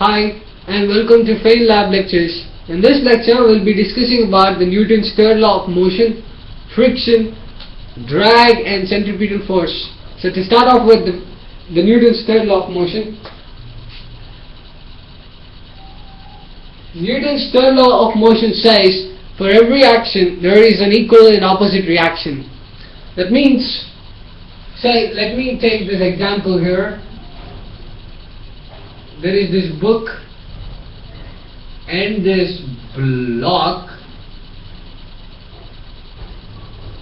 Hi and welcome to Fail Lab Lectures. In this lecture we'll be discussing about the Newton's third law of motion, friction, drag and centripetal force. So to start off with the, the Newton's third law of motion. Newton's third law of motion says for every action there is an equal and opposite reaction. That means, say, let me take this example here. There is this book and this block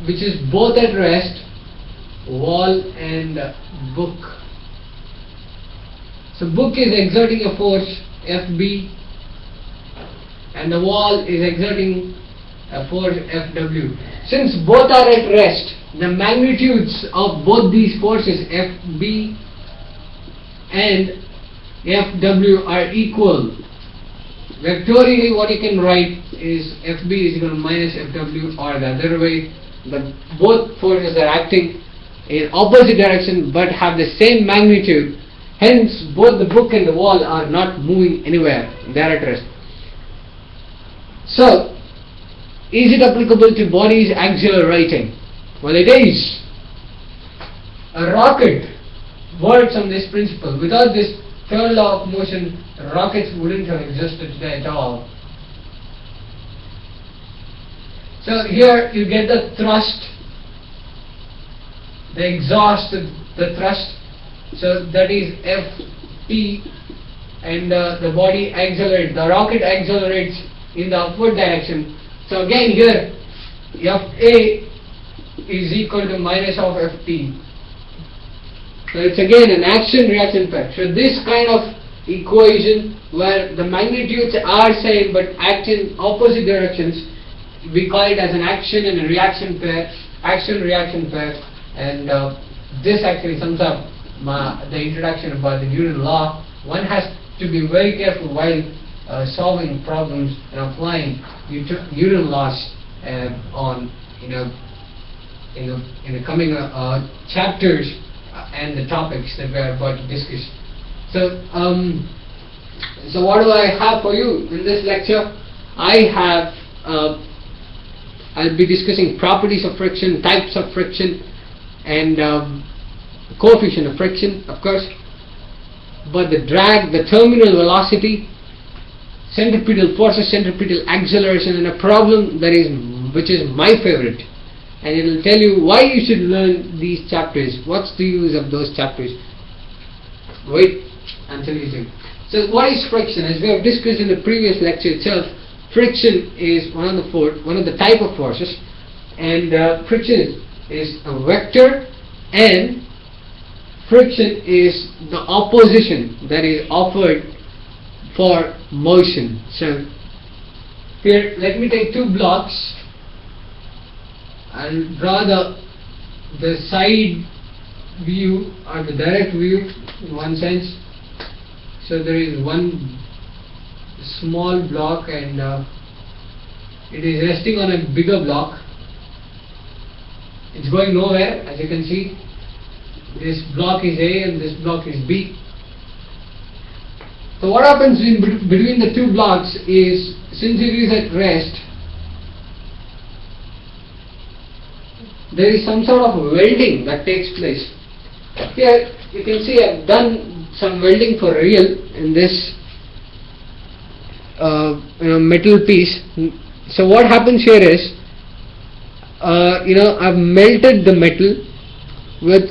which is both at rest, wall and book. So book is exerting a force FB and the wall is exerting a force Fw. Since both are at rest, the magnitudes of both these forces Fb and Fw are equal. Vectorially what you can write is Fb is equal to minus Fw or the other way. The both forces are acting in opposite direction but have the same magnitude. Hence both the book and the wall are not moving anywhere. They are at rest. So, is it applicable to bodies accelerating? Well, it is. A rocket works on this principle. Without this third law of motion, rockets wouldn't have existed today at all. So here you get the thrust, the exhaust, the thrust. So that is Fp, and uh, the body accelerates. The rocket accelerates in the upward direction. So again here Fa is equal to minus of Ft. So it's again an action reaction pair. So this kind of equation where the magnitudes are same but act in opposite directions we call it as an action and a reaction pair, action reaction pair and uh, this actually sums up my, the introduction about the Newton law. One has to be very careful while uh, solving problems and applying Newton laws uh, on you know in the in the coming uh chapters and the topics that we are about to discuss. So um, so what do I have for you in this lecture? I have uh, I'll be discussing properties of friction, types of friction, and um, coefficient of friction, of course. But the drag, the terminal velocity, centripetal forces, centripetal acceleration, and a problem that is which is my favorite, and it will tell you why you should learn these chapters. What's the use of those chapters? Wait until you see. So, what is friction? As we have discussed in the previous lecture itself, friction is one of the for, one of the type of forces, and uh, friction is a vector, and friction is the opposition that is offered for motion. So here let me take two blocks and draw the the side view or the direct view in one sense. So there is one small block and uh, it is resting on a bigger block. It's going nowhere as you can see. This block is A and this block is B. So what happens in between the two blocks is since it is at rest there is some sort of welding that takes place. Here you can see I have done some welding for real in this uh, you know, metal piece. So what happens here is, uh, you know, I've melted the metal with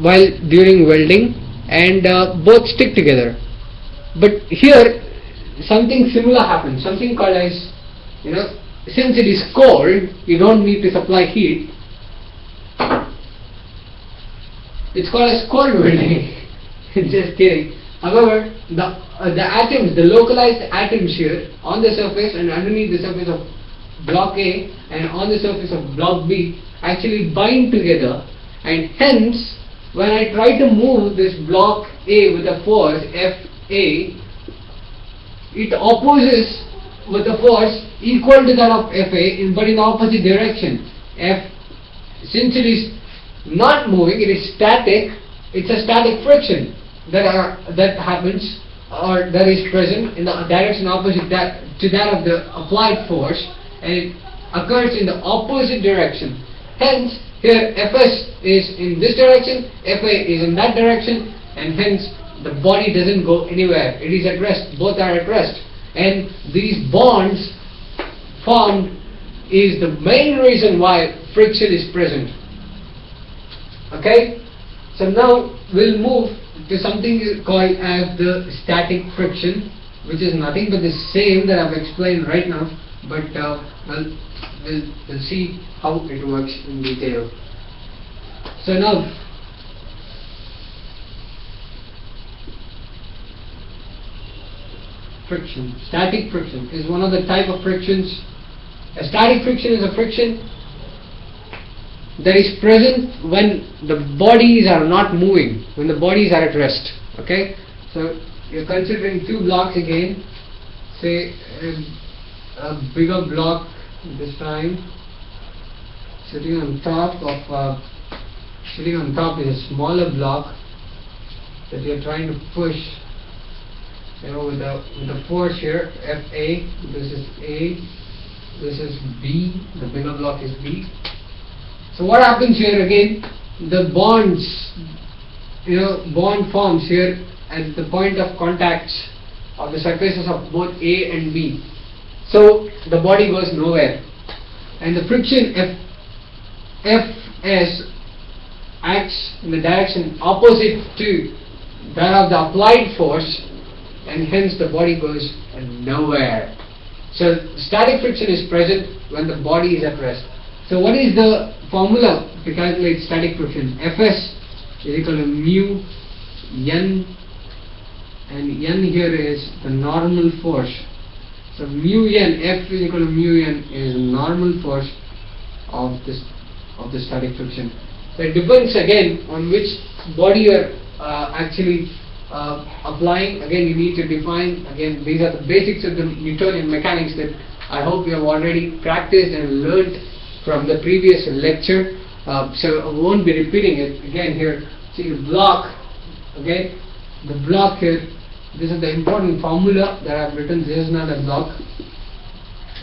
while during welding, and uh, both stick together. But here, something similar happens. Something called as, you know, since it is cold, you don't need to supply heat. It's called as cold welding. Just kidding. However, the uh, the atoms, the localized atoms here on the surface and underneath the surface of block A and on the surface of block B actually bind together and hence when I try to move this block A with a force Fa it opposes with a force equal to that of Fa but in opposite direction F since it is not moving it is static it's a static friction that are that happens or that is present in the direction opposite that to that of the applied force and it occurs in the opposite direction. Hence, here Fs is in this direction, Fa is in that direction, and hence the body doesn't go anywhere. It is at rest. Both are at rest, and these bonds formed is the main reason why friction is present. Okay, so now we'll move to something called as the static friction, which is nothing but the same that I've explained right now, but uh, we'll, we'll, we'll see how it works in detail. So now, friction, static friction is one of the type of frictions. A static friction is a friction that is present when the bodies are not moving, when the bodies are at rest. Okay, so you're considering two blocks again. Say a, a bigger block this time, sitting on top of uh, sitting on top is a smaller block that you're trying to push. You know, with the with the force here, Fa. This is A. This is B. The bigger block is B so what happens here again? The bonds, you know, bond forms here at the point of contacts of the surfaces of both A and B. So the body goes nowhere, and the friction F Fs acts in the direction opposite to that of the applied force, and hence the body goes nowhere. So static friction is present when the body is at rest. So what is the formula to calculate static friction. Fs is equal to mu n and n here is the normal force. So mu n F is equal to mu n is normal force of this of the static friction. So it depends again on which body you are uh, actually uh, applying. Again, you need to define. Again, these are the basics of the Newtonian mechanics that I hope you have already practiced and learned from the previous lecture. Uh, so I won't be repeating it again here. See the block, okay? The block here, this is the important formula that I've written. This is not a block.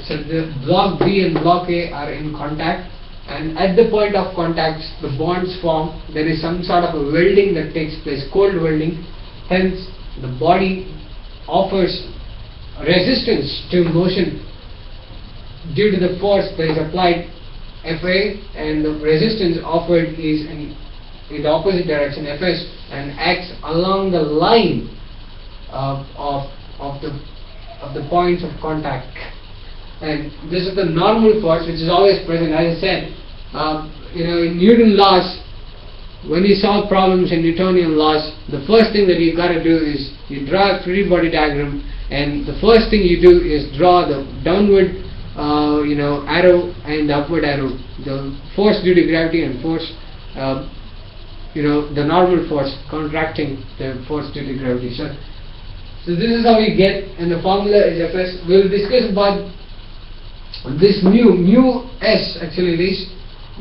So the block B and block A are in contact and at the point of contact the bonds form there is some sort of a welding that takes place cold welding hence the body offers resistance to motion due to the force that is applied. Fa and the resistance offered is in, in the opposite direction. Fs and acts along the line of, of, of the of the points of contact. And this is the normal force which is always present. As I said uh, you know in Newton laws when you solve problems in Newtonian laws the first thing that you've got to do is you draw a free body diagram and the first thing you do is draw the downward uh, you know arrow and the upward arrow. The force due to gravity and force uh, you know the normal force contracting the force due to gravity. So so this is how we get and the formula is Fs. We will discuss about this mu mu s actually is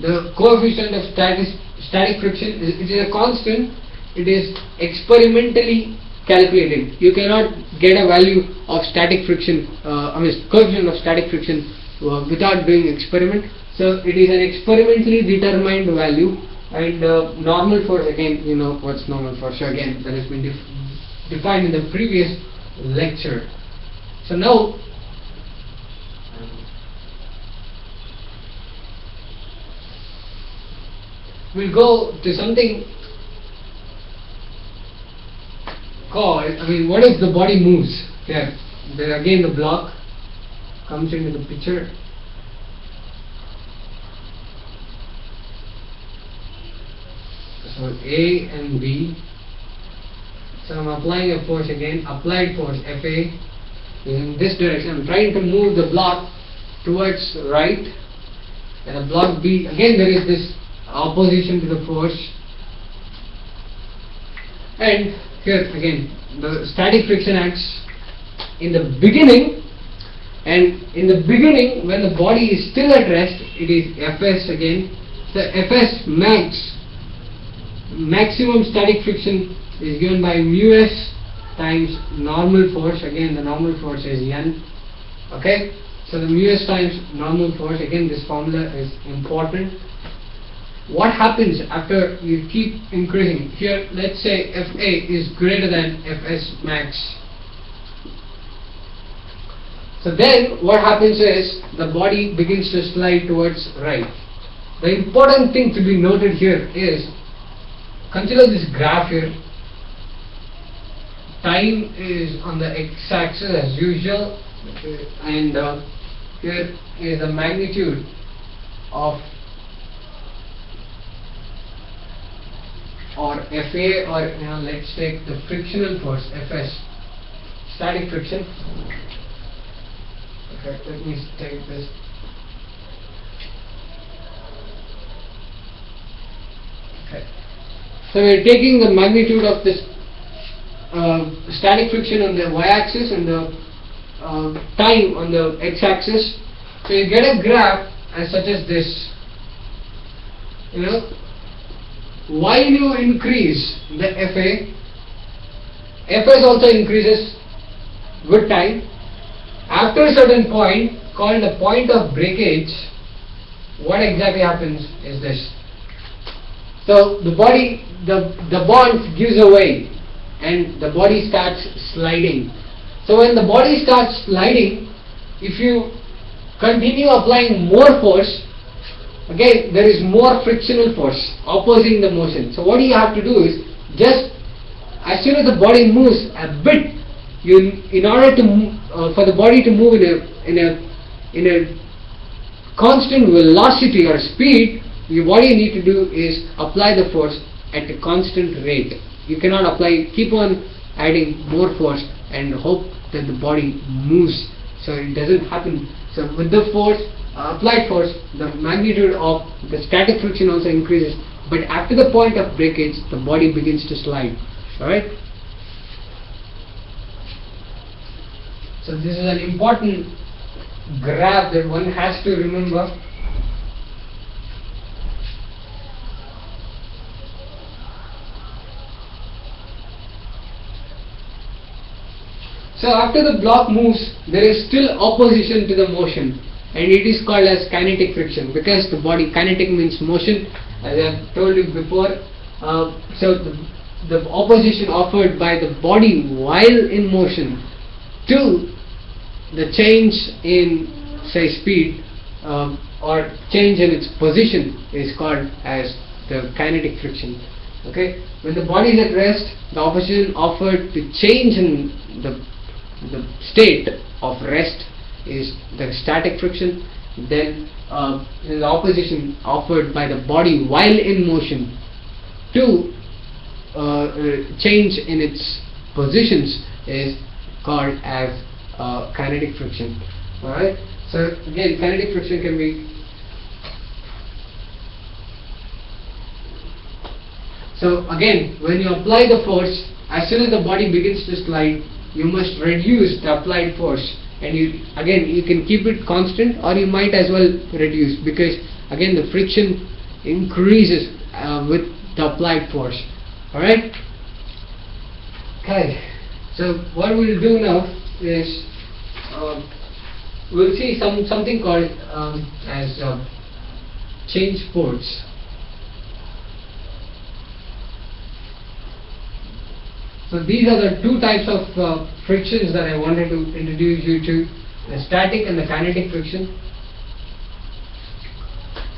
the coefficient of static static friction is, it is a constant it is experimentally calculated. You cannot get a value of static friction, uh, I mean coefficient of static friction uh, without doing experiment. So it is an experimentally determined value and uh, normal force again, you know what's normal force again that has been def defined in the previous lecture. So now we'll go to something called, I mean, what if the body moves? Here, there again the block comes into the picture. So A and B. So I'm applying a force again, applied force FA in this direction. I'm trying to move the block towards right and the block B, again there is this opposition to the force. And here again the static friction acts in the beginning. And in the beginning when the body is still at rest it is Fs again. The Fs max maximum static friction is given by mu s times normal force. Again the normal force is n. Okay? So the mu s times normal force again this formula is important what happens after you keep increasing? Here let's say fa is greater than fs max. So then what happens is the body begins to slide towards right. The important thing to be noted here is consider this graph here. Time is on the x-axis as usual and uh, here is the magnitude of or FA or you know, let's take the frictional force Fs static friction. Okay let me take this. Okay. So we are taking the magnitude of this uh, static friction on the y-axis and the uh, time on the x-axis. So you get a graph as such as this. You know, while you increase the FA, Fs also increases with time. After a certain point called the point of breakage, what exactly happens is this. So the body, the, the bond gives away and the body starts sliding. So when the body starts sliding, if you continue applying more force, again there is more frictional force opposing the motion. So what you have to do is just as soon as the body moves a bit, you in order to uh, for the body to move in a in a in a constant velocity or speed, you, what you need to do is apply the force at a constant rate. You cannot apply keep on adding more force and hope that the body moves. So it doesn't happen. So with the force Uh, applied force the magnitude of the static friction also increases but after the point of breakage the body begins to slide. Alright? So this is an important graph that one has to remember. So after the block moves, there is still opposition to the motion and it is called as kinetic friction because the body, kinetic means motion as I have told you before. Uh, so the, the opposition offered by the body while in motion to the change in say speed um, or change in its position is called as the kinetic friction okay when the body is at rest the opposition offered to change in the the state of rest is the static friction then uh, the opposition offered by the body while in motion to uh, uh, change in its positions is called as uh, kinetic friction. Alright? So again kinetic friction can be so again when you apply the force as soon as the body begins to slide you must reduce the applied force and you again you can keep it constant or you might as well reduce because again the friction increases uh, with the applied force. Alright? Okay so what we'll do now is uh, we'll see some something called um, as uh, change force So these are the two types of uh, frictions that I wanted to introduce you to, the static and the kinetic friction.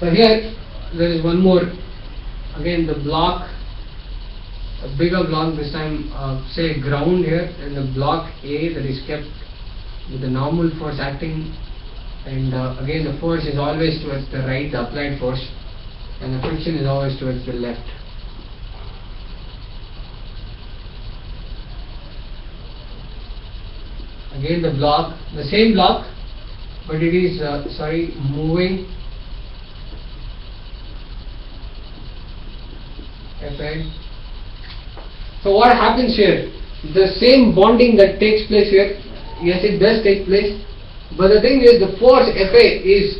So here there is one more, again the block, a bigger block this time uh, say ground here and the block A that is kept with the normal force acting and uh, again the force is always towards the right, the applied force and the friction is always towards the left. Again the block the same block but it is uh, sorry moving Fn. so what happens here the same bonding that takes place here yes it does take place but the thing is the force Fa is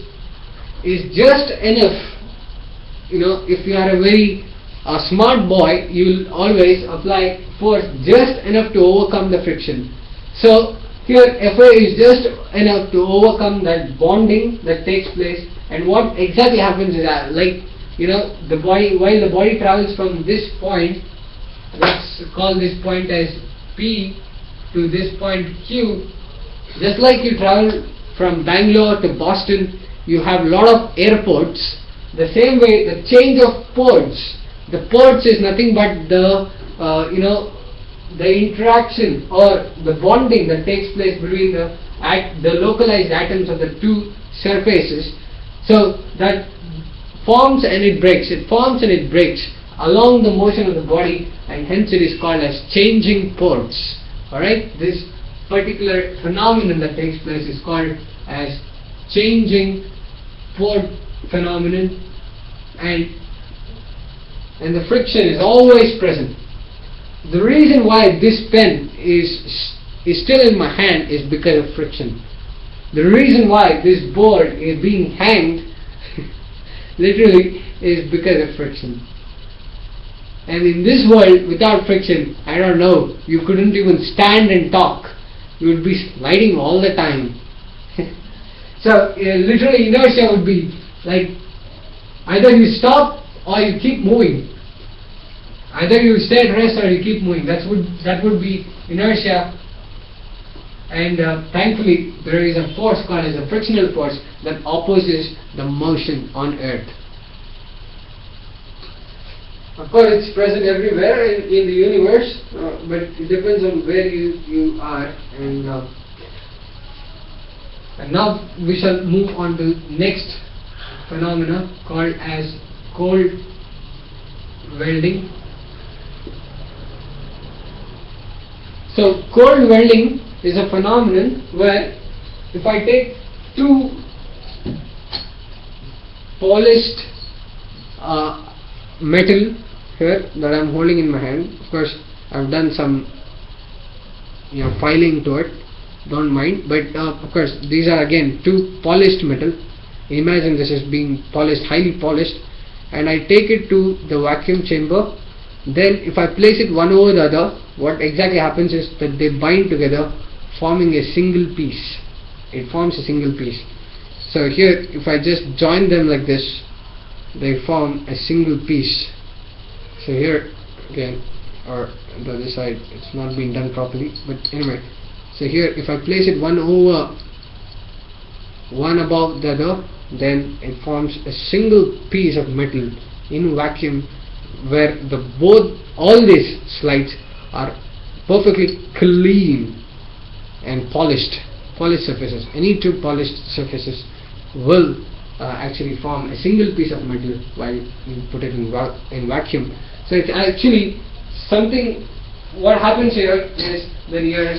is just enough you know if you are a very a smart boy, you will always apply force just enough to overcome the friction. So here Fa is just enough to overcome that bonding that takes place. And what exactly happens is that like you know the body while the body travels from this point let's call this point as P to this point Q. Just like you travel from Bangalore to Boston you have a lot of airports. The same way the change of ports. The ports is nothing but the uh, you know the interaction or the bonding that takes place between the at the localized atoms of the two surfaces. So that forms and it breaks. It forms and it breaks along the motion of the body and hence it is called as changing ports alright? This particular phenomenon that takes place is called as changing port phenomenon and and the friction is always present the reason why this pen is is still in my hand is because of friction. The reason why this board is being hanged literally is because of friction. And in this world without friction I don't know you couldn't even stand and talk. You would be sliding all the time. So uh, literally inertia would be like either you stop or you keep moving either you stay at rest or you keep moving. That would that would be inertia. And uh, thankfully there is a force called as a frictional force that opposes the motion on earth. Of course it's present everywhere in, in the universe uh, but it depends on where you, you are and uh, and now we shall move on to next phenomena called as cold welding so cold welding is a phenomenon where if I take two polished uh, metal here that I am holding in my hand of course I have done some you know filing to it don't mind but uh, of course these are again two polished metal. Imagine this is being polished highly polished and I take it to the vacuum chamber then if I place it one over the other what exactly happens is that they bind together forming a single piece. It forms a single piece. So here if I just join them like this they form a single piece. So here again or the other side it's not being done properly but anyway. So here if I place it one over one above the other then it forms a single piece of metal in vacuum where the both all these slides are perfectly clean and polished. Polished surfaces. Any two polished surfaces will uh, actually form a single piece of metal while you put it in, va in vacuum. So it's actually something what happens here is that you're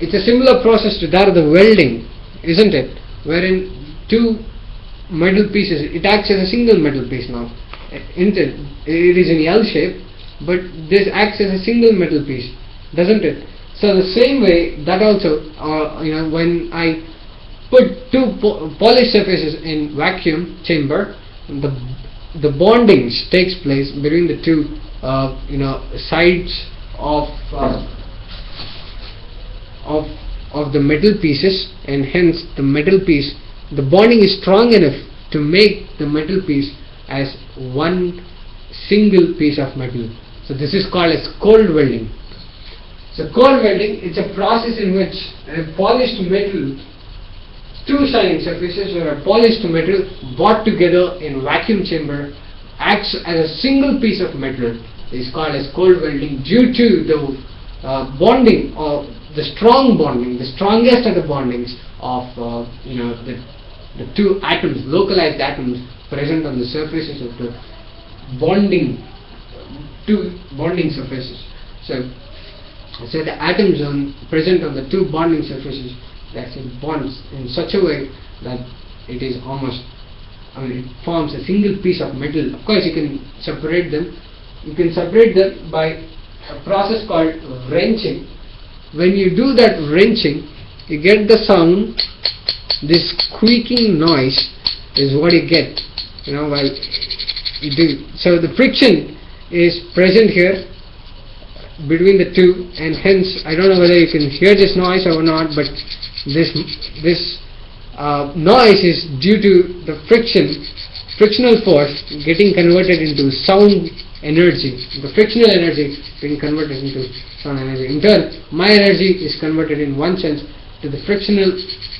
it's a similar process to that of the welding isn't it? Wherein two metal pieces it acts as a single metal piece now isn't it is in L shape but this acts as a single metal piece doesn't it? So the same way that also, uh, you know, when I put two po polished surfaces in vacuum chamber, the the bonding takes place between the two, uh, you know, sides of uh, of of the metal pieces, and hence the metal piece, the bonding is strong enough to make the metal piece as one single piece of metal. So this is called as cold welding. So cold welding is a process in which a polished metal, two shining surfaces or a polished metal brought together in a vacuum chamber acts as a single piece of metal is called as cold welding due to the uh, bonding or the strong bonding, the strongest of the bondings of uh, you know the, the two atoms, localized atoms present on the surfaces of the bonding two bonding surfaces. So so the atoms on, present on the two bonding surfaces actually bonds in such a way that it is almost I mean it forms a single piece of metal. Of course you can separate them. You can separate them by a process called wrenching. When you do that wrenching you get the sound. This squeaking noise is what you get you know while do. So the friction is present here between the two and hence I don't know whether you can hear this noise or not but this this uh, noise is due to the friction frictional force getting converted into sound energy the frictional energy being converted into sound energy in turn my energy is converted in one sense to the frictional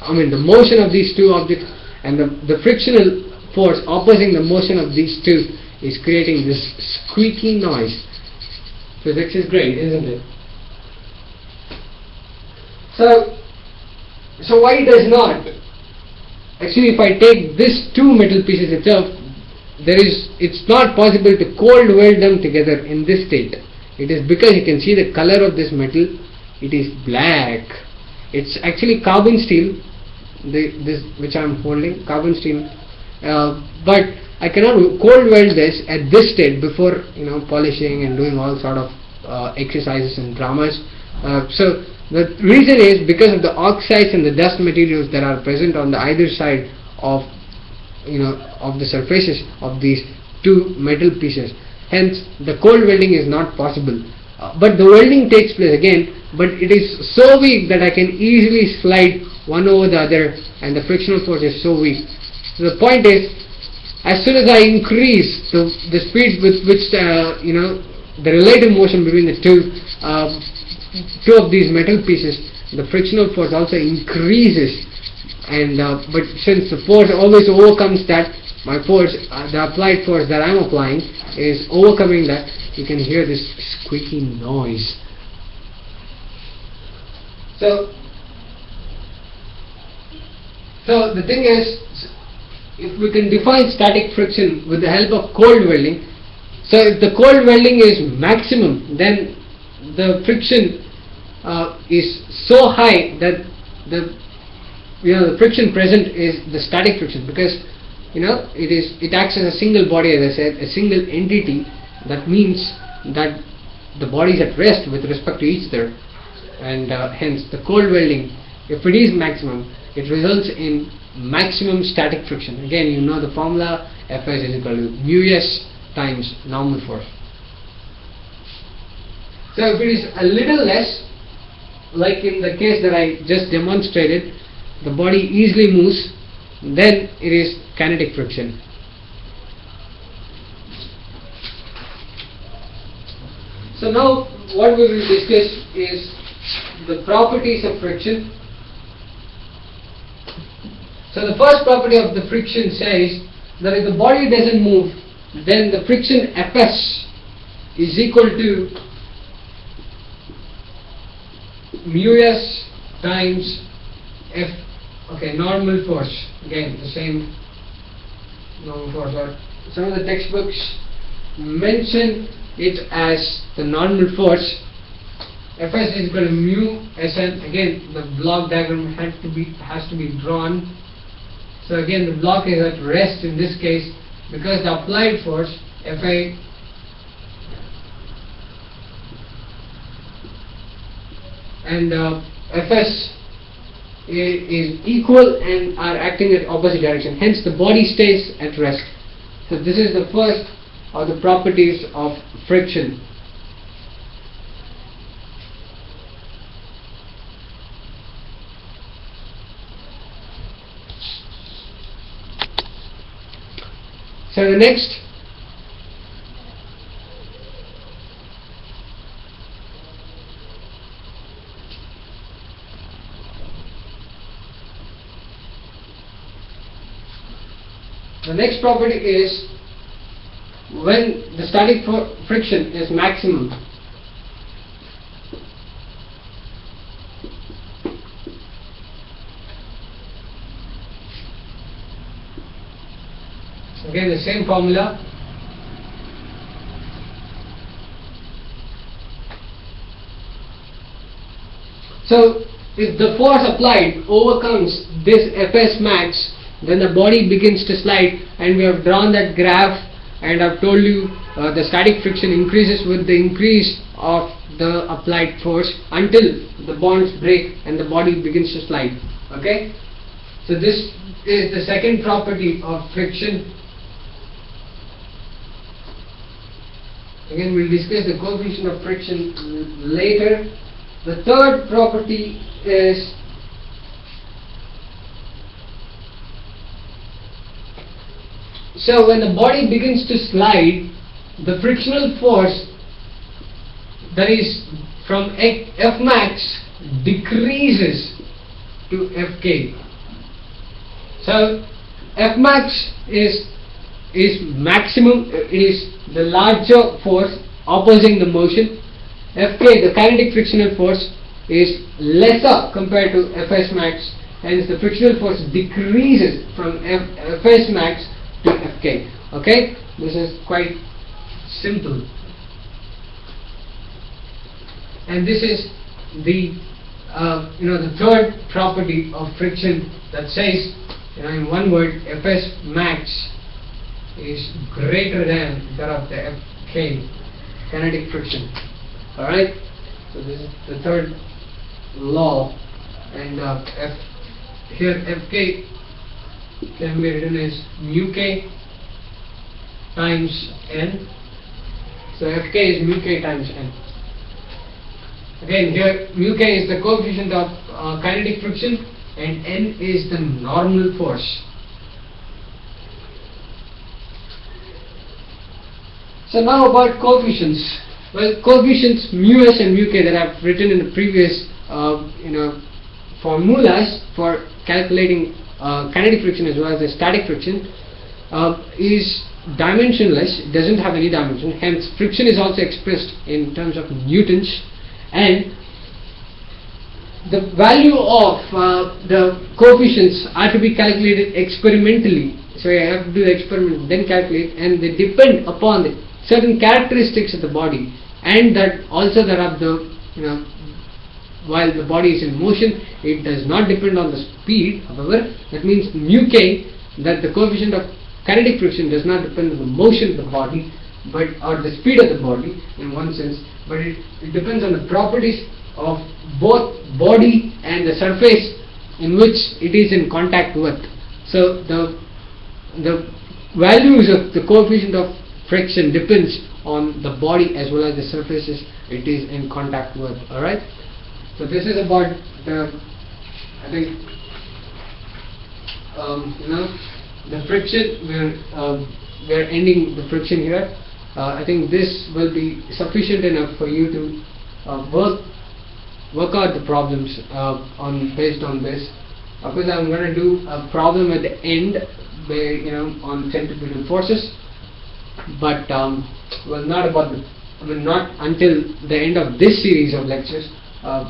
I mean the motion of these two objects and the, the frictional force opposing the motion of these two is creating this squeaky noise Physics is great, isn't it? So, so why does not? Actually, if I take these two metal pieces itself, there is, it's not possible to cold weld them together in this state. It is because you can see the color of this metal, it is black. It's actually carbon steel, the, this which I am holding, carbon steel. Uh, but I cannot cold weld this at this state before you know polishing and doing all sort of uh, exercises and dramas. Uh, so the reason is because of the oxides and the dust materials that are present on the either side of you know of the surfaces of these two metal pieces. Hence, the cold welding is not possible. Uh, but the welding takes place again, but it is so weak that I can easily slide one over the other, and the frictional force is so weak. So the point is, as soon as I increase the, the speed with which you know the relative motion between the two uh, two of these metal pieces, the frictional force also increases. And uh, but since the force always overcomes that, my force, uh, the applied force that I'm applying is overcoming that. You can hear this squeaky noise. So, so the thing is, if we can define static friction with the help of cold welding, so if the cold welding is maximum, then the friction uh, is so high that the you know the friction present is the static friction because you know it is it acts as a single body as I said a single entity. That means that the body is at rest with respect to each other. And uh, hence the cold welding if it is maximum it results in maximum static friction. Again you know the formula Fs is equal to mu s times normal force. So if it is a little less like in the case that I just demonstrated the body easily moves then it is kinetic friction. So now what we will discuss is the properties of friction so the first property of the friction says that if the body doesn't move, then the friction Fs is equal to mu s times F, okay, normal force. Again, the same normal force. Or some of the textbooks mention it as the normal force. Fs is equal to mu Sn. Again, the block diagram had to be has to be drawn so again the block is at rest in this case because the applied force Fi and uh, Fs is equal and are acting at opposite direction. Hence the body stays at rest. So this is the first of the properties of friction. So the next. The next property is when the static friction is maximum again the same formula. So if the force applied overcomes this Fs max then the body begins to slide and we have drawn that graph and I've told you uh, the static friction increases with the increase of the applied force until the bonds break and the body begins to slide. Okay? So this is the second property of friction Again, we'll discuss the coefficient of friction later. The third property is so when the body begins to slide, the frictional force that is from F max decreases to Fk. So F max is is maximum uh, is the larger force opposing the motion. Fk the kinetic frictional force is lesser compared to Fs max hence the frictional force decreases from F, Fs max to Fk. Okay, this is quite simple and this is the uh, you know the third property of friction that says you know in one word Fs max is greater than that of the Fk kinetic friction. Alright? So this is the third law. And uh, F here Fk can be written as mu k times n. So Fk is mu k times n. Again, here mu k is the coefficient of uh, kinetic friction and n is the normal force. So now about coefficients. Well, coefficients mu s and mu k that I've written in the previous, uh, you know, formulas for calculating uh, kinetic friction as well as the static friction uh, is dimensionless. Doesn't have any dimension. Hence, friction is also expressed in terms of newtons and the value of uh, the coefficients are to be calculated experimentally. So I have to do the experiment, then calculate, and they depend upon the certain characteristics of the body, and that also there are the you know while the body is in motion, it does not depend on the speed. However, that means mu k that the coefficient of kinetic friction does not depend on the motion of the body, but or the speed of the body in one sense, but it, it depends on the properties of both body and the surface in which it is in contact with. So the the values of the coefficient of friction depends on the body as well as the surfaces it is in contact with. All right. So this is about the I think um, you know the friction. We're um, we're ending the friction here. Uh, I think this will be sufficient enough for you to uh, work work out the problems uh, on based on this. Of course, I'm going to do a problem at the end, where you know on centrifugal forces, but um, well, not about the. Mean, not until the end of this series of lectures uh,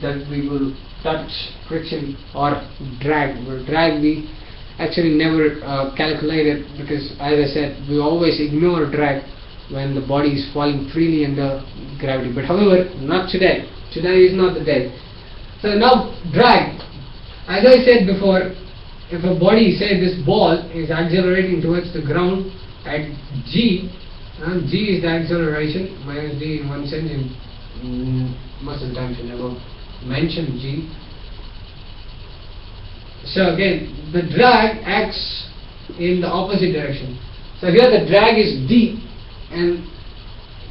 that we will touch friction or drag. Well, drag we actually never uh, calculated because, as I said, we always ignore drag when the body is falling freely under gravity. But however, not today. Today is not the day. So now drag. As I said before, if a body, say this ball, is accelerating towards the ground at g, uh, g is the acceleration minus d in one sense. In, mm, most of the times you never mention g. So again, the drag acts in the opposite direction. So here the drag is d, and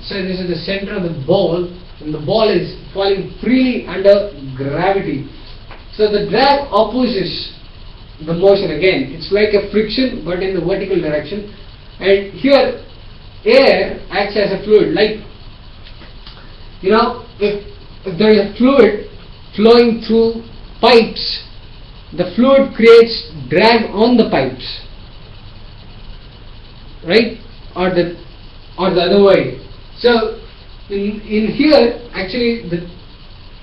so this is the center of the ball, and the ball is falling freely under gravity. So the drag opposes the motion again. It's like a friction but in the vertical direction. And here air acts as a fluid. Like you know, if, if there is a fluid flowing through pipes, the fluid creates drag on the pipes. Right? Or the or the other way. So in in here actually the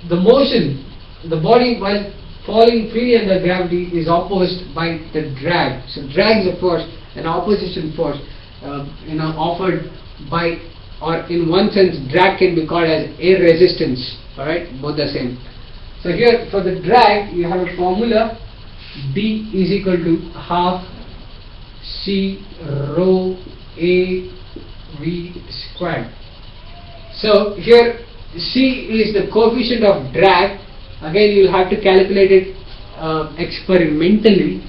the motion the body while falling freely under gravity is opposed by the drag. So drag is of force, an opposition force, uh, you know, offered by, or in one sense, drag can be called as air resistance. All right, both the same. So here for the drag, you have a formula: D is equal to half C rho A V squared. So here C is the coefficient of drag again you will have to calculate it uh, experimentally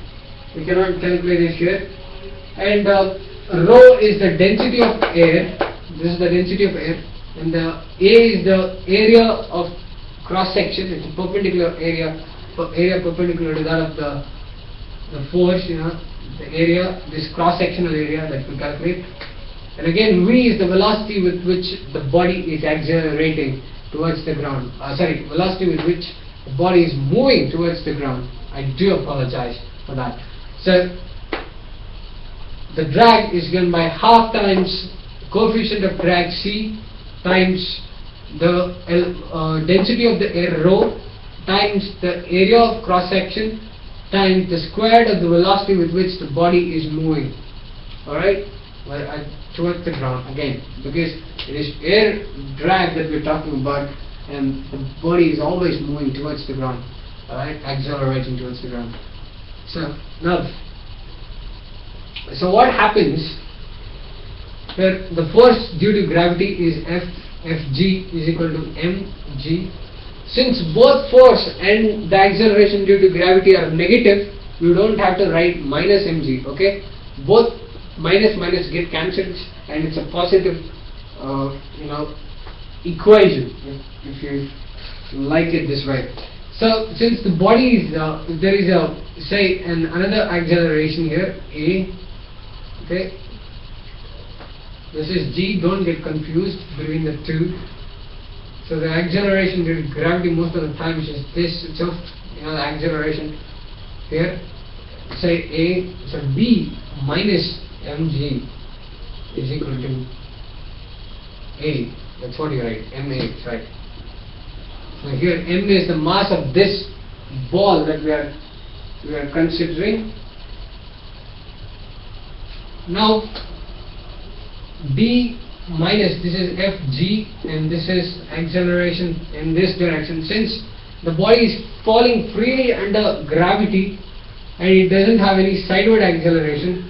we cannot calculate it here and uh, rho is the density of air this is the density of air, and the A is the area of cross section. It's a perpendicular area, per- area perpendicular to that of the the force. You know, the area, this cross sectional area that we calculate. And again, V is the velocity with which the body is accelerating towards the ground. Uh, sorry, velocity with which the body is moving towards the ground. I do apologize for that. So, the drag is given by half times coefficient of drag C times the uh, density of the air rho times the area of cross section times the squared of the velocity with which the body is moving. Alright? Well, I, towards the ground again because it is air drag that we're talking about and the body is always moving towards the ground. Alright? Accelerating towards the ground. So, now so what happens where the force due to gravity is F Fg is equal to mg. Since both force and the acceleration due to gravity are negative, you don't have to write minus mg. Okay, both minus minus get cancelled, and it's a positive, uh, you know, equation if, you like it this way. So since the body is uh, there is a say an another acceleration here a okay. This is g don't get confused between the two. So the acceleration due to gravity most of the time is just this itself you know the acceleration here. Say a so b minus mg is equal to a. That's what you write ma right. So here m is the mass of this ball that we are we are considering. Now d minus this is fg and this is acceleration in this direction. Since the body is falling freely under gravity and it doesn't have any sideward acceleration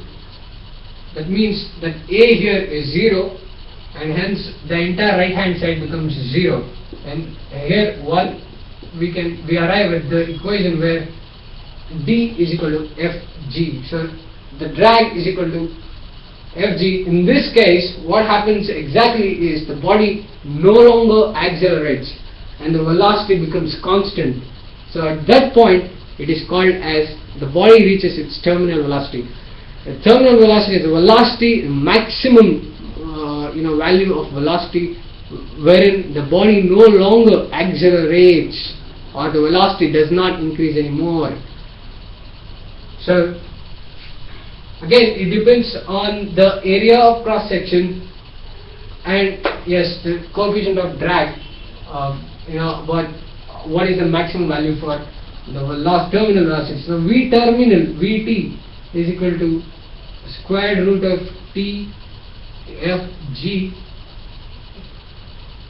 that means that a here is 0 and hence the entire right hand side becomes 0 and here one we can we arrive at the equation where d is equal to fg so the drag is equal to fg in this case what happens exactly is the body no longer accelerates and the velocity becomes constant so at that point it is called as the body reaches its terminal velocity the terminal velocity is the velocity maximum uh, you know value of velocity wherein the body no longer accelerates or the velocity does not increase anymore. So again it depends on the area of cross section and yes the coefficient of drag uh, you know but what is the maximum value for the last terminal velocity. So V terminal Vt is equal to square root of T f g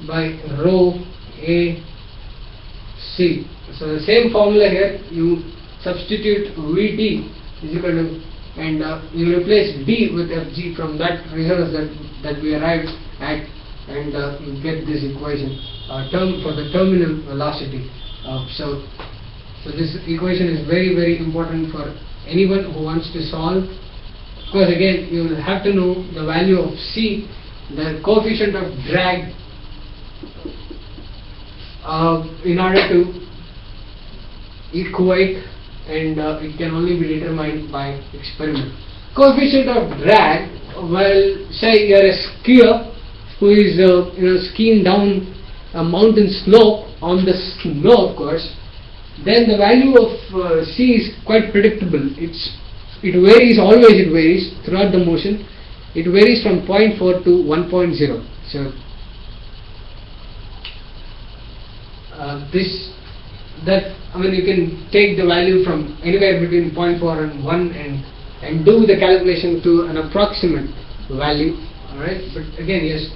by rho a c. So the same formula here you substitute Vt is equal to and uh, you replace d with fg from that results that that we arrived at and uh, you get this equation uh, term for the terminal velocity. Uh, so so this equation is very very important for anyone who wants to solve because again you will have to know the value of c the coefficient of drag uh, in order to equate and uh, it can only be determined by experiment. Coefficient of drag, well say you are a skier who is uh, you know skiing down a mountain slope on the snow of course then the value of uh, C is quite predictable. It's it varies always it varies throughout the motion. It varies from 0.4 to 1.0. So uh, this that I mean you can take the value from anywhere between 0.4 and 1 and and do the calculation to an approximate value. Alright, but again yes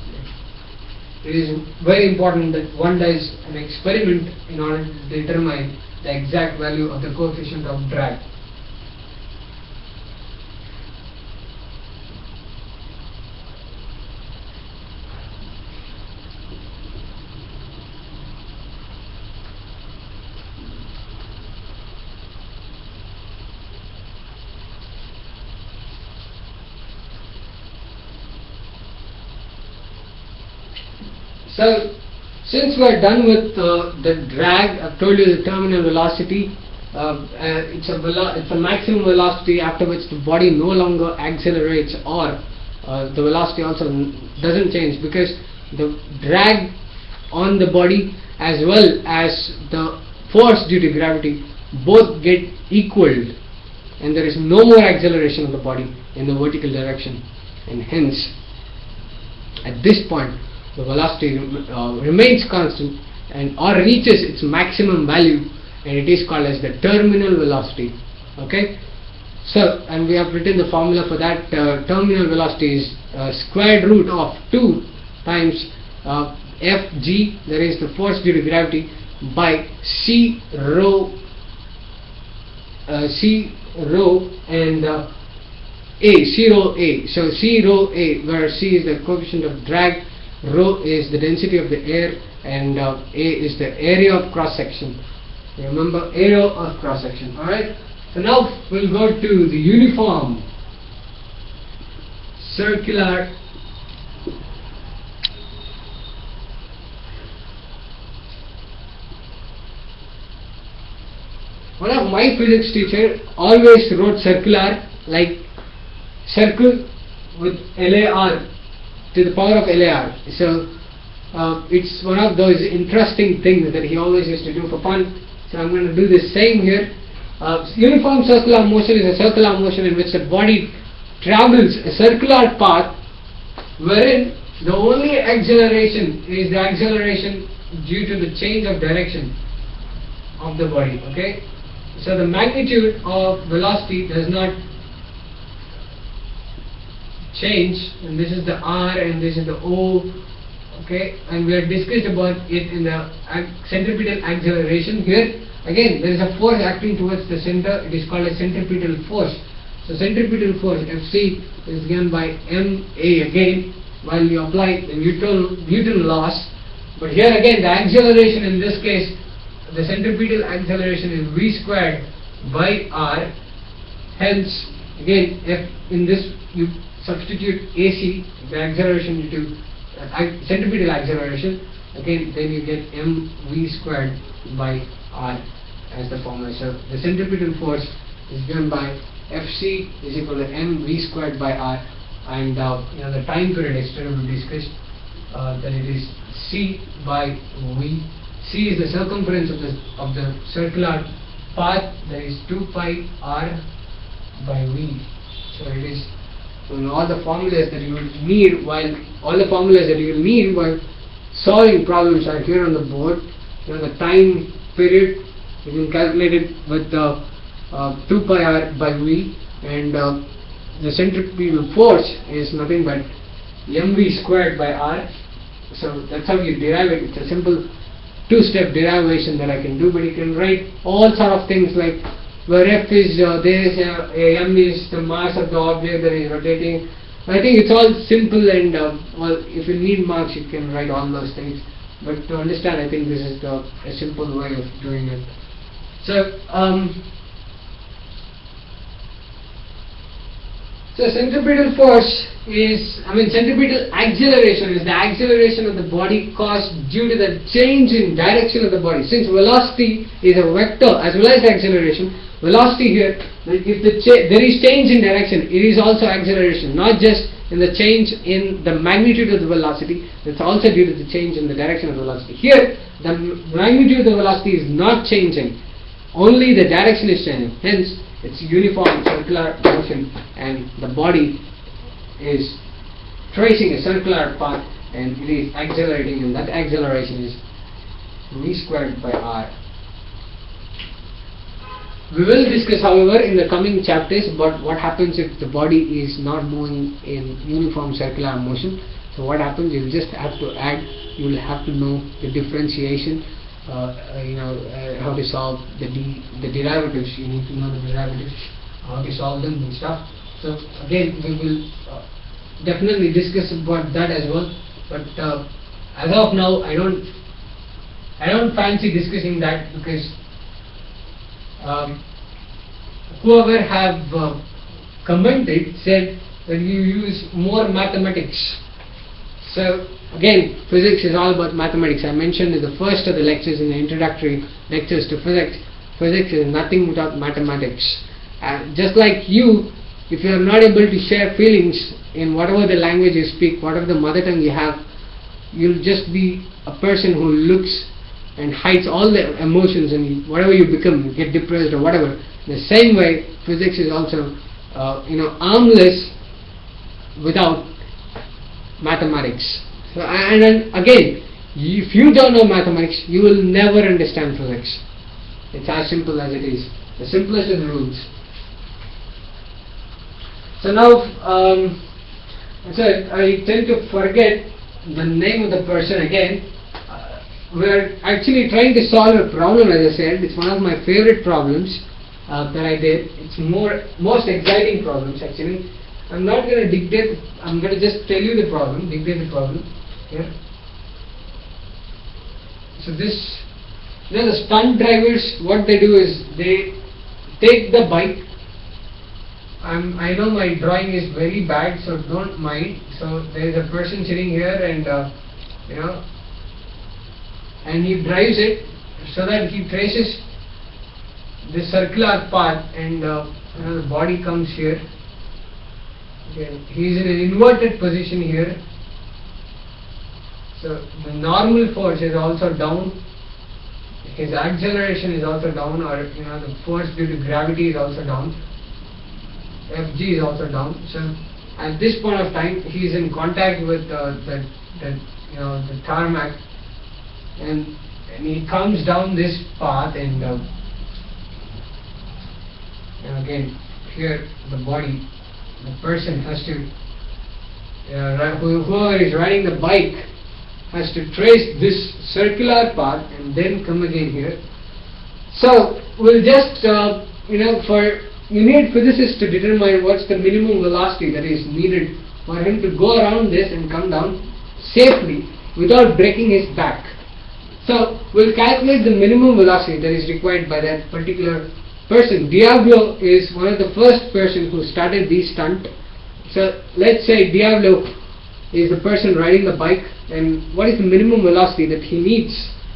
it is very important that one does an experiment in order to determine the exact value of the coefficient of drag. So, since we are done with uh, the drag, I've told you the terminal velocity. Uh, uh, it's a velo- it's a maximum velocity after which the body no longer accelerates or uh, the velocity also doesn't change because the drag on the body as well as the force due to gravity both get equaled and there is no more acceleration of the body in the vertical direction and hence at this point the velocity rem- uh, remains constant and or reaches its maximum value and it is called as the terminal velocity okay so and we have written the formula for that uh, terminal velocity is uh, square root of 2 times uh, fg that is the force due to gravity by c rho uh, c rho and uh, a, C rho A. So C rho A, where C is the coefficient of drag, rho is the density of the air, and uh, A is the area of cross section. Remember, area of cross section. Alright? So now we'll go to the uniform circular one of my physics teacher always wrote circular like circle with LAR to the power of LAR. So uh, it's one of those interesting things that he always used to do for fun. So I'm going to do the same here. Uh, uniform circular motion is a circular motion in which the body travels a circular path wherein the only acceleration is the acceleration due to the change of direction of the body. Okay, so the magnitude of velocity does not change and this is the R and this is the O okay? And we have discussed about it in the centripetal acceleration here. Again there is a force acting towards the center. It is called a centripetal force. So centripetal force Fc is given by ma again. While you apply the Newton, Newton laws but here again the acceleration in this case the centripetal acceleration is v squared by r. Hence again if in this you substitute AC the acceleration into uh, centripetal acceleration again then you get mv squared by r as the formula. So the centripetal force is given by Fc is equal to mv squared by r and uh, you know the time period yesterday we discussed uh, that it is c by v. C is the circumference of the of the circular path that is 2 pi r by v. So it is so all the formulas that you will need while all the formulas that you need while solving problems are here on the board. You know the time period. You can calculate it with uh, uh, 2 pi r by v. And uh, the centripetal force is nothing but mv squared by r. So that's how you derive it. It's a simple two step derivation that I can do but you can write all sort of things like where f is uh, this uh, m is the mass of the object that is rotating. I think it's all simple and uh, if you need marks you can write all those things. But to understand I think this is the, a simple way of doing it. So um, So centripetal force is, I mean centripetal acceleration is the acceleration of the body caused due to the change in direction of the body. Since velocity is a vector as well as acceleration, velocity here, if the there is change in direction, it is also acceleration, not just in the change in the magnitude of the velocity, it's also due to the change in the direction of the velocity. Here, the magnitude of the velocity is not changing, only the direction is changing. Hence, it's uniform circular motion and the body is tracing a circular path and it is accelerating and that acceleration is v squared by r. We will discuss however in the coming chapters about what happens if the body is not moving in uniform circular motion. So what happens you just have to add, you will have to know the differentiation uh, you know uh, how to solve the the derivatives. You need to know the derivatives, how to solve them and stuff. So again, we will uh, definitely discuss about that as well. But uh, as of now, I don't I don't fancy discussing that because um, whoever have commented said that you use more mathematics. So again, physics is all about mathematics. I mentioned in the first of the lectures, in the introductory lectures to physics, physics is nothing without mathematics. Uh, just like you, if you are not able to share feelings in whatever the language you speak, whatever the mother tongue you have, you'll just be a person who looks and hides all the emotions and whatever you become, you get depressed or whatever. The same way, physics is also, uh, you know, armless without mathematics. So, and again, if you don't know mathematics, you will never understand physics. It's as simple as it is. The simplest of the rules. So now, um, so I tend to forget the name of the person again. Uh, we're actually trying to solve a problem, as I said. It's one of my favorite problems uh, that I did. It's more most exciting problems actually. I'm not going to dictate. I'm going to just tell you the problem. Dictate the problem So this, you know, the stunt drivers. What they do is they take the bike I'm, I know my drawing is very bad, so don't mind. So there is a person sitting here, and uh, you know, and he drives it so that he traces this circular path, and uh, you know, the body comes here. Okay. He is in an inverted position here. So the normal force is also down. His acceleration is also down, or you know, the force due to gravity is also down. Fg is also down. So at this point of time, he is in contact with uh, the, the you know the tarmac, and and he comes down this path, and, uh, and again here the body, the person has to uh, whoever is riding the bike has to trace this circular path and then come again here. So we'll just uh, you know for you need physicists to determine what's the minimum velocity that is needed for him to go around this and come down safely without breaking his back. So we'll calculate the minimum velocity that is required by that particular person. Diablo is one of the first person who started this stunt. So let's say Diablo is the person riding the bike and what is the minimum velocity that he needs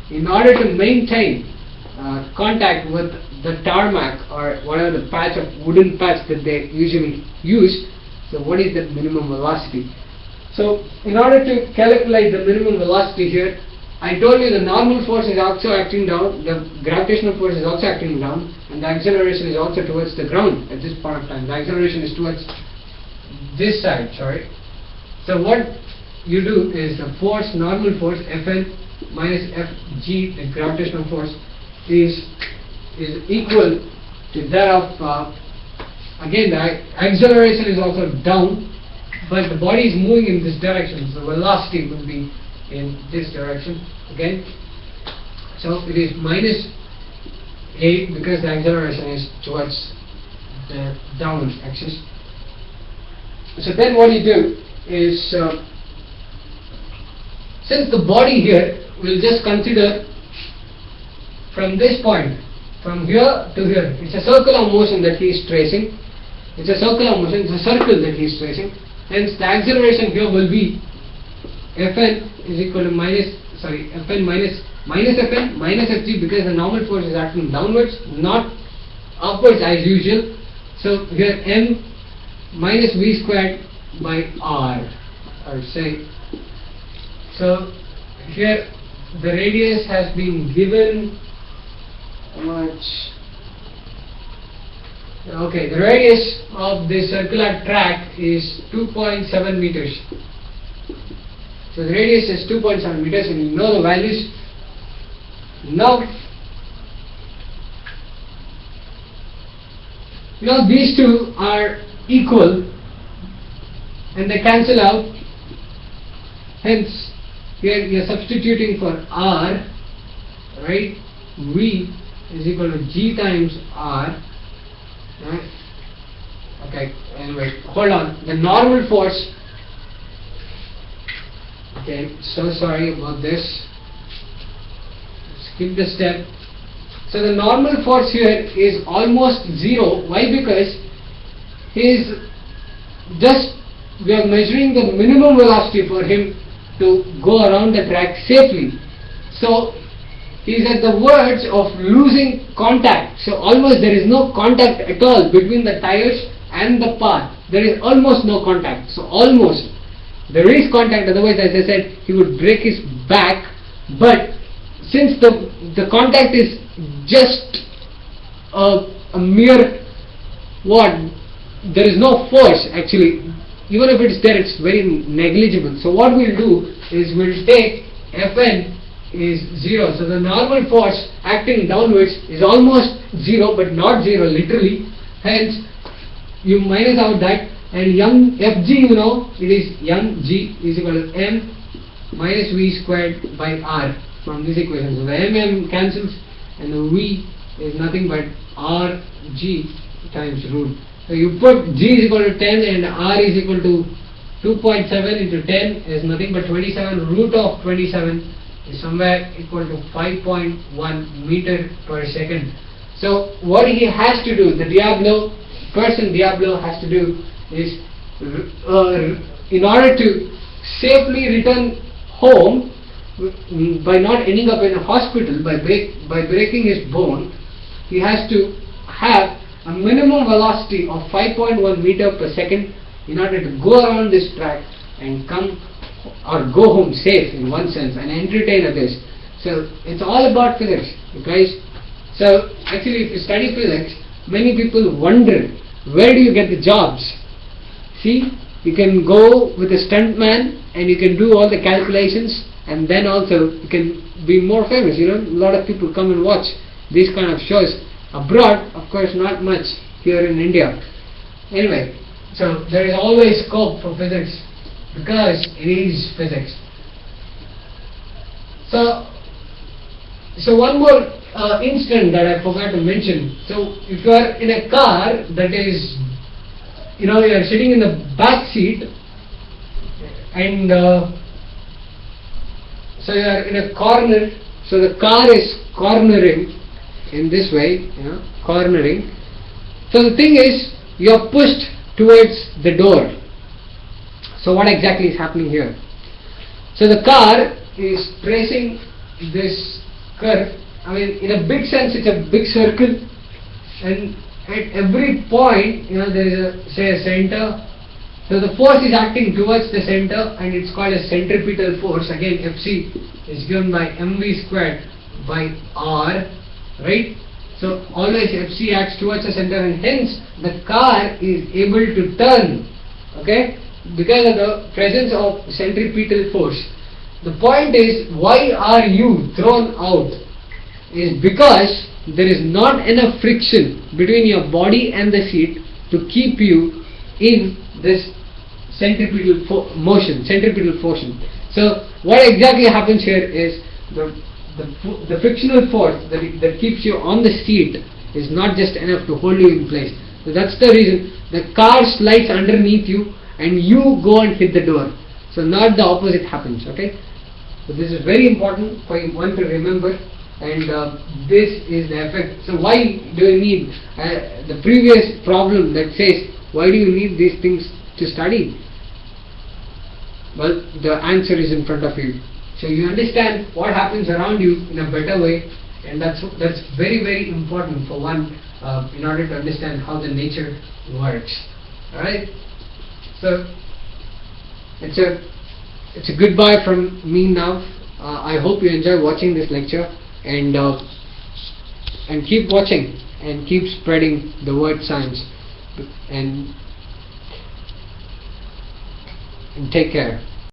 in order to maintain uh, contact with the tarmac or whatever the patch of wooden patch that they usually use. So what is the minimum velocity? So in order to calculate the minimum velocity here, I told you the normal force is also acting down, the gravitational force is also acting down, and the acceleration is also towards the ground at this point of time. The acceleration is towards this side, sorry. So what you do is the force, normal force, Fn minus Fg, the gravitational force, is is equal to that of, uh, again the acceleration is also down, but the body is moving in this direction, so velocity will be in this direction again. So it is minus a because the acceleration is towards the down axis. So then what do you do is, uh, since the body here, we'll just consider from this point from here to here. It's a circular motion that he is tracing. It's a circular motion, it's a circle that he is tracing. Hence the acceleration here will be Fn is equal to minus, sorry, Fn minus, minus Fn minus Fg because the normal force is acting downwards, not upwards as usual. So here m minus v squared by r, I say. So here the radius has been given much. Okay the radius of the circular track is 2.7 meters. So the radius is 2.7 meters and you know the values. Now now these two are equal and they cancel out hence here you are substituting for r right? V is equal to g times r right? Okay anyway hold on. The normal force okay so sorry about this. Skip the step. So the normal force here is almost zero. Why? Because he is just we are measuring the minimum velocity for him to go around the track safely. So he said the words of losing contact. So almost there is no contact at all between the tires and the path. There is almost no contact. So almost there is contact. Otherwise, as I said, he would break his back. But since the the contact is just a, a mere what there is no force actually even if it's there it's very negligible. So what we'll do is we'll take Fn is 0 so the normal force acting downwards is almost 0 but not 0 literally. Hence you minus out that and young Fg you know it is young g is equal to m minus v squared by r from this equation. So the mm cancels and the v is nothing but rg times root so you put g is equal to 10 and r is equal to 2.7 into 10 is nothing but 27 root of 27 is somewhere equal to 5.1 meter per second. So what he has to do, the Diablo, person Diablo has to do is uh, in order to safely return home mm, by not ending up in a hospital by break, by breaking his bone, he has to have a minimum velocity of 5.1 meter per second in order to go around this track and come or go home safe in one sense and entertain others. So it's all about physics, guys. So actually if you study physics, many people wonder where do you get the jobs? See, you can go with a stuntman and you can do all the calculations and then also you can be more famous. You know, a lot of people come and watch these kind of shows Abroad, of course, not much here in India. Anyway, so there is always scope for physics because it is physics. So, so one more uh, incident that I forgot to mention. So, if you are in a car that is, you know, you are sitting in the back seat, and uh, so you are in a corner. So the car is cornering in this way, you know, cornering. So the thing is, you are pushed towards the door. So what exactly is happening here? So the car is tracing this curve. I mean, in a big sense, it's a big circle, and at every point, you know, there is a say a center. So the force is acting towards the center, and it's called a centripetal force. Again, Fc is given by mv squared by r right? So always Fc acts towards the center and hence the car is able to turn, okay, because of the presence of centripetal force. The point is, why are you thrown out? Is because there is not enough friction between your body and the seat to keep you in this centripetal motion, centripetal motion. So what exactly happens here is the the, the frictional force that, that keeps you on the seat is not just enough to hold you in place. So that's the reason the car slides underneath you and you go and hit the door. So not the opposite happens. Okay. So this is very important for one to remember and uh, this is the effect. So why do you need uh, the previous problem that says why do you need these things to study? Well, the answer is in front of you. So you understand what happens around you in a better way and that's that's very very important for one uh, in order to understand how the nature works. Alright? So it's a it's a goodbye from me now. Uh, I hope you enjoy watching this lecture and uh, and keep watching and keep spreading the word science and and take care.